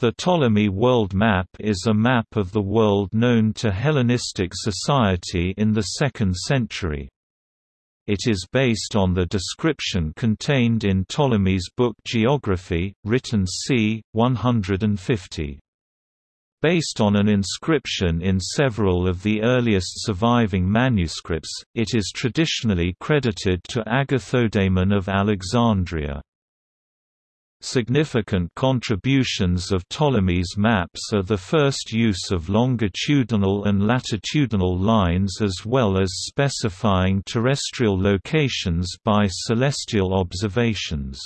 The Ptolemy World Map is a map of the world known to Hellenistic society in the 2nd century. It is based on the description contained in Ptolemy's book Geography, written c. 150. Based on an inscription in several of the earliest surviving manuscripts, it is traditionally credited to Agathodaimon of Alexandria. Significant contributions of Ptolemy's maps are the first use of longitudinal and latitudinal lines as well as specifying terrestrial locations by celestial observations.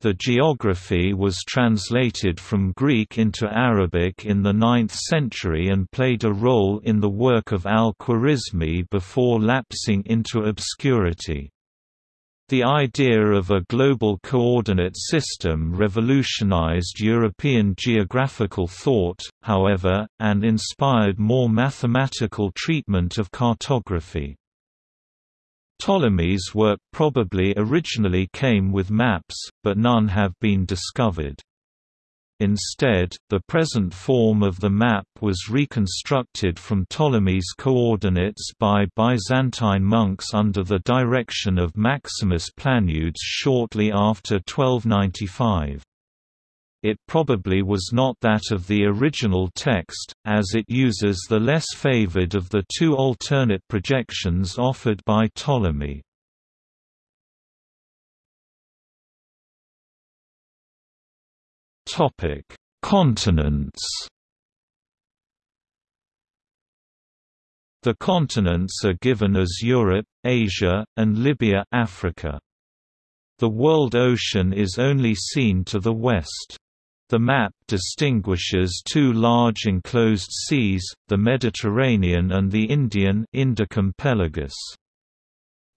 The geography was translated from Greek into Arabic in the 9th century and played a role in the work of al-Khwarizmi before lapsing into obscurity. The idea of a global coordinate system revolutionized European geographical thought, however, and inspired more mathematical treatment of cartography. Ptolemy's work probably originally came with maps, but none have been discovered. Instead, the present form of the map was reconstructed from Ptolemy's coordinates by Byzantine monks under the direction of Maximus Planudes shortly after 1295. It probably was not that of the original text, as it uses the less favored of the two alternate projections offered by Ptolemy. Topic: Continents. The continents are given as Europe, Asia, and Libya, Africa. The world ocean is only seen to the west. The map distinguishes two large enclosed seas, the Mediterranean and the Indian.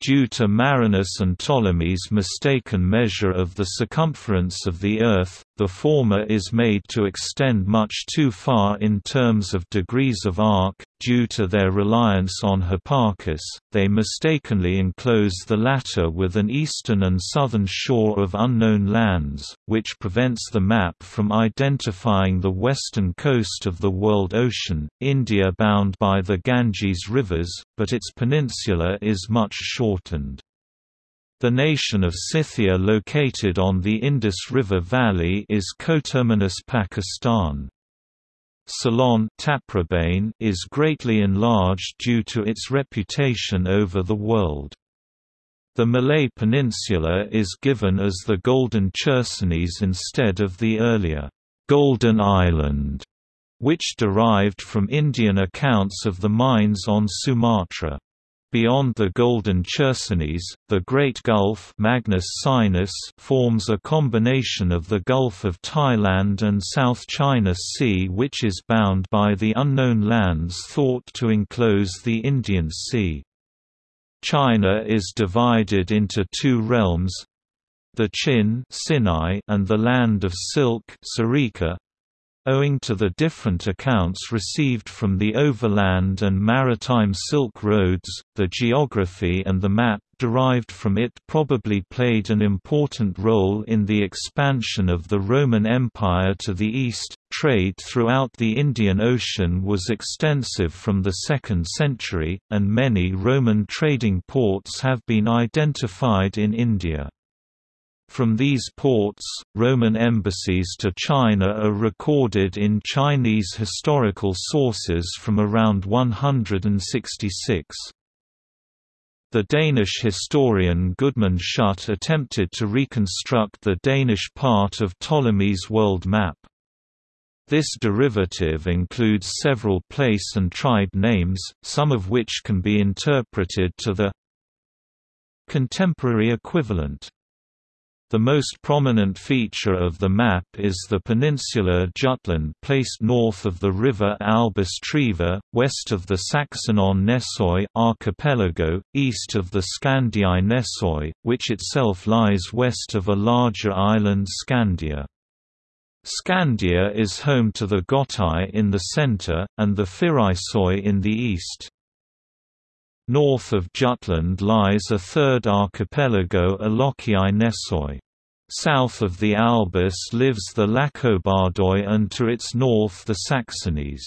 Due to Marinus and Ptolemy's mistaken measure of the circumference of the Earth, the former is made to extend much too far in terms of degrees of arc. Due to their reliance on Hipparchus, they mistakenly enclose the latter with an eastern and southern shore of unknown lands, which prevents the map from identifying the western coast of the world ocean, India bound by the Ganges rivers, but its peninsula is much shortened. The nation of Scythia located on the Indus River Valley is coterminous Pakistan. Ceylon is greatly enlarged due to its reputation over the world. The Malay Peninsula is given as the Golden Chersonese instead of the earlier Golden Island, which derived from Indian accounts of the mines on Sumatra. Beyond the Golden Chersonese, the Great Gulf Magnus Sinus forms a combination of the Gulf of Thailand and South China Sea which is bound by the unknown lands thought to enclose the Indian Sea. China is divided into two realms, the Chin Sinai and the Land of Silk Sarika, Owing to the different accounts received from the overland and maritime Silk Roads, the geography and the map derived from it probably played an important role in the expansion of the Roman Empire to the east. Trade throughout the Indian Ocean was extensive from the 2nd century, and many Roman trading ports have been identified in India. From these ports, Roman embassies to China are recorded in Chinese historical sources from around 166. The Danish historian Gudmund Schütte attempted to reconstruct the Danish part of Ptolemy's world map. This derivative includes several place and tribe names, some of which can be interpreted to the contemporary equivalent. The most prominent feature of the map is the peninsular Jutland placed north of the river Albus Treva, west of the Saxenon Nesoi archipelago, east of the Scandii Nesoi, which itself lies west of a larger island Scandia. Scandia is home to the Gotai in the center, and the Phyraisoi in the east. North of Jutland lies a third archipelago Alochii Nesoi. South of the Albis lives the Lacobardoi and to its north the Saxonies.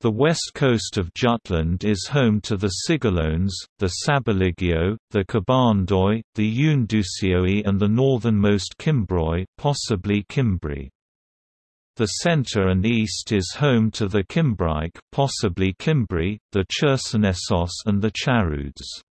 The west coast of Jutland is home to the Sigalones, the Sabaligio, the Kabandoi, the Yundusioi and the northernmost Cimbroi possibly Cimbri. The center and east is home to the Cimbric possibly Cimbri, the Chersonesos and the Charudes.